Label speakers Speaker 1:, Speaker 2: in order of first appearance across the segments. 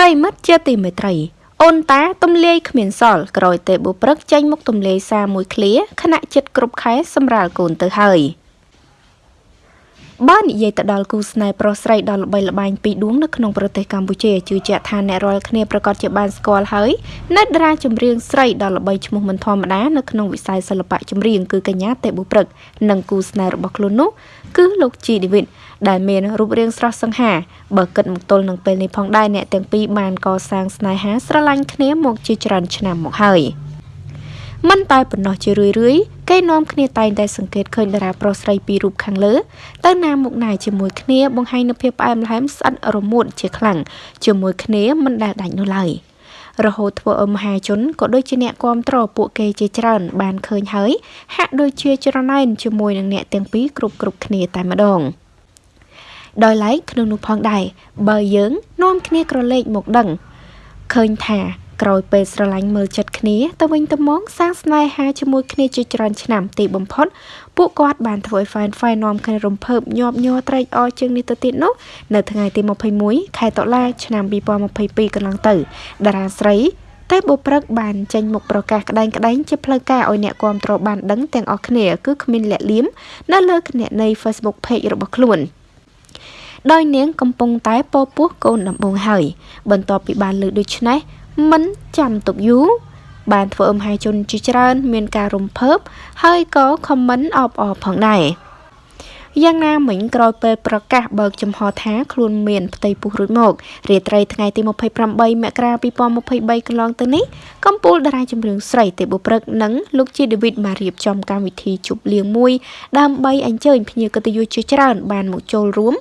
Speaker 1: ប្រិមិត្តជាទីមេត្រី អូនតាទំលាយគ្មានសល់ក្រោយទេបុព្រឹកចេញមកទំលាយសារមួយឃ្លាខណៈចិត្តគ្រប់ខែសម្រាលកូនទៅហើយ។ បើនិយាយទៅដល់គូស្នេហ៍ប្រុសស្រីដ៏ល្បីល្បាញពីរដួងនៅក្នុងប្រទេសកម្ពុជាជឿជាក់ថាអ្នករាល់គ្នាប្រកាសជាបានស្គាល់ហើយនៅតារាចម្រៀងស្រីដ៏ល្បីឈ្មោះមិនធម្មតានៅក្នុងវិស័យសិល្បៈចម្រៀងគឺកញ្ញាតេបុព្រឹកនិងគូស្នេហ៍របស់ខ្លួននោះគឺលោកជីឌីវីតដែលមានរូបរាងស្រស់សង្ហាបើគិតមកទល់នឹងពេលនេះផងដែរអ្នកទាំងពីរបានកសាងស្នេហាស្រឡាញ់គ្នាមកជាច្រើនឆ្នាំមកហើយ។ មិនតែប៉ុណ្ណោះជារឿយរឿយគេនាំគ្នាតែងតែសង្កេតឃើញតារាប្រុសស្រីពីររូបខាងលើទៅណាមុខណាជាមួយគ្នាបង្ហាញនូវភាពផ្អែមល្ហែមស្អិតរមួតជាខ្លាំងជាមួយគ្នាមិនដែលដាច់នោះឡើយរហូតធ្វើឲ្យមហាជនក៏ដូចជាអ្នកគាំទ្រពួកគេជាច្រើន បានឃើញហើយហាក់ដូចជាច្រណែនជាមួយនឹងអ្នកទាំងពីរគ្រប់គ្រប់គ្នាតែម្ដងដោយឡែកក្នុងនោះផងដែរបើយើងនាំគ្នាក្រឡេកមកដឹងឃើញថា ក្រោយពេលស្រឡាញ់មើលចិត្តគ្នាទៅវិញទៅមកសាងស្នេហាជាមួយគ្នាជាច្រើនឆ្នាំទីបំផុតពួកគាត់បានធ្វើឲ្យ fan fan នាំគ្នារំភើបញាប់ញ័រត្រេកអរជាងនេះទៅទៀតនោះនៅថ្ងៃទី21ខែតុលាឆ្នាំ2022កន្លងទៅតារាស្រីតែបុព្រឹកបានចេញមកប្រកាសក្តែងក្តែងជាផ្លូវការឲ្យអ្នកគាំទ្របានដឹងទាំងអស់គ្នាគឺគ្មានលាក់លៀមនៅលើគណនី Facebook page របស់ខ្លួនដោយនាងកំពុងតែពោពោះកូនដំបងហើយបន្ទាប់ពីបានលើកដូច្នេះ មិនចាំទុកយូរបានធ្វើឲ្យមហាជនជាច្រើន មានការរំភើបហើយក៏ខមមិនអបអរផងដែរយ៉ាងណាមិញក្រោយពេលប្រកាសបើកចំហថាខ្លួនមានផ្ទៃពោះរួចមករាត្រីថ្ងៃទី28មករា2023កន្លងទៅនេះកំពូលតារាចម្រៀងស្រីទេបុព្រឹកនិងលោកជាដេវីតបានរៀបចំកម្មវិធីជប់លៀងមួយដើម្បីអញ្ជើញភ្ញៀវកិត្តិយសជាច្រើនបានមកចូលរួម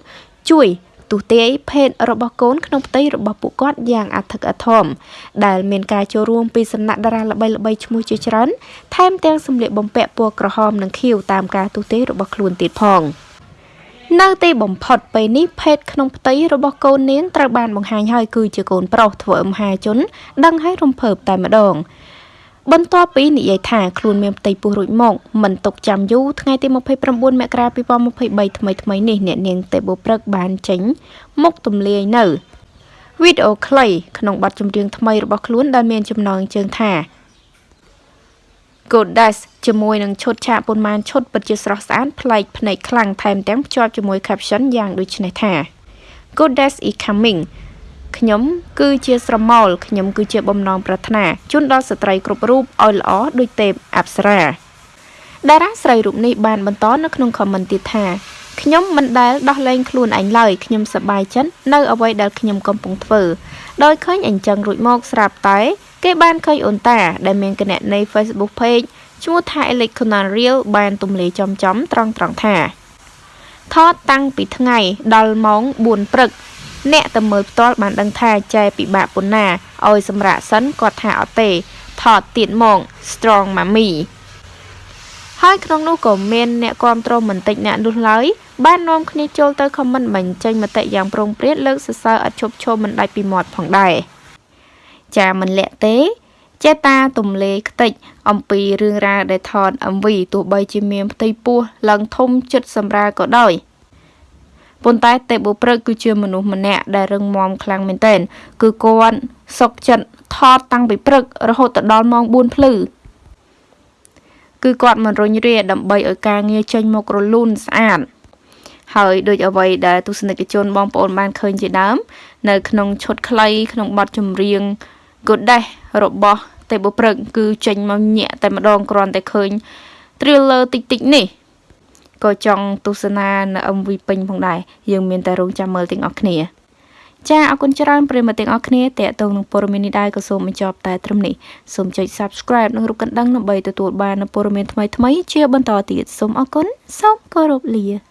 Speaker 1: ជួយ ទុទាយភេទរបស់កូនក្នុងផ្ទៃរបស់ពួកគាត់យ៉ាងអធិកអធមដែលមានការចូលរួមពីសំណាក់តារាល្បីៗឈ្មោះជាច្រើនថែមទាំងសម្លៀកបំពាក់ពណ៌ក្រហមនិងខៀវតាមការទុទាយរបស់ខ្លួនទៀតផងនៅទីបំផុតពេលនេះភេទក្នុងផ្ទៃរបស់កូននាងត្រូវបានបង្ហាញហើយគឺជាកូនប្រុសធ្វើឲ្យមហាជន ដឹងឲ្យរំភើបតែម្ដង បន្ទាប់ពីនិយាយថាខ្លួនមានផ្ទៃពោះរួចមកមិនទុកចាំយូរថ្ងៃទី29មករា2023ថ្មីថ្មីនេះអ្នកនាងតេបូព្រឹកបានចេញមុខទម្លាយនៅវីដេអូខ្លីក្នុងបទចម្រៀងថ្មីរបស់ខ្លួនដែលមានចំណងជើងថា Goddess ជាមួយនឹងឈុតឆាកប៉ុន្មានឈុតពិតជាស្រស់ស្អាតប្លែកភ្នែកខ្លាំងថែមទាំងភ្ជាប់ជាមួយ caption យ៉ាងដូចនេះថា Goddess is coming ខ្ញុំគឺជាស្រមោលខ្ញុំគឺជាបំណងប្រាថ្នាជូនដល់ស្ត្រីគ្រប់រូបឲ្យល្អដូចទេពអប្សរាតារាស្រីរូបនេះបានបន្តនៅក្នុងខមមិនទៀតថាខ្ញុំមិនដែលដោះលែងខ្លួនឯងឡើយខ្ញុំសប្បាយចិត្តនៅអ្វីដែលខ្ញុំកំពុងធ្វើដោយឃើញអញ្ចឹងរួចមកស្រាប់តែគេបានឃើញអូនតា ដែលមានគណនី Facebook page ឈ្មោះថា Electronan Real បានទំលាយចំចំត្រង់ត្រង់ថាថតតាំងពីថ្ងៃដល់ម៉ោង4ព្រឹក អ្នកទៅមើលផ្ទាល់បានដឹងថាចែពិបាកប៉ុណ្ណាឲ្យសម្រាប់សិនគាត់ថាអត់ទេថតទៀតមក strong mommy ហើយក្នុងនោះក៏មានអ្នកគ្រប់គ្រងមិនតិចអ្នកនោះឡើយបាននាំគ្នាចូលទៅខមមិនបញ្ចេញមតិយ៉ាងប្រងព្រាតលើកសរសើរអត់ឈប់ឈរមិនដាច់ពីមាត់ផងដែរចាមិនលាក់ទេ ចេតាទំលេខ្ទេចអំពីរឿងរ៉ាវដែលថត MV ទោះបីជាមានផ្ទៃពោះឡើងធំចិត្តសម្រាលក៏ដោយ ប៉ុន្តែទេពបុព្រឹកគឺជាមនុស្សម្នាក់ដែលរឹងមាំខ្លាំងមែនទែនគឺគាត់សុកចិត្តថតតាំងពីព្រឹករហូតដល់ម៉ោង4ភ្លឺគឺគាត់មិនរុញរាដើម្បីឲ្យការងារចេញមករលូនស្អាតហើយដូចអ្វីដែលទស្សនិកជនបងប្អូនបានឃើញជាដើម នៅក្នុងឈុតខ្លីក្នុងបទចម្រៀង Goddess របស់ទេពបុព្រឹកគឺចេញមកញាក់តែម្ដងគ្រាន់តែឃើញ thriller តិចតិចនេះ ក៏ចង់ទស្សនានៅ MV ពេញផងដែរយើងមានតែរងចាំមើលទាំងអស់គ្នាចាអរគុណច្រើនប្រិយមិត្តទាំងអស់គ្នាតេតងនឹងព័ត៌មាននេះដែរក៏សូមបញ្ចប់តែត្រឹមនេះសូមចុច Subscribe និងរូបកណ្ដឹងដើម្បីទទួលបាននូវព័ត៌មានថ្មីៗជាបន្តទៀតសូមអរគុណសូមគោរពលា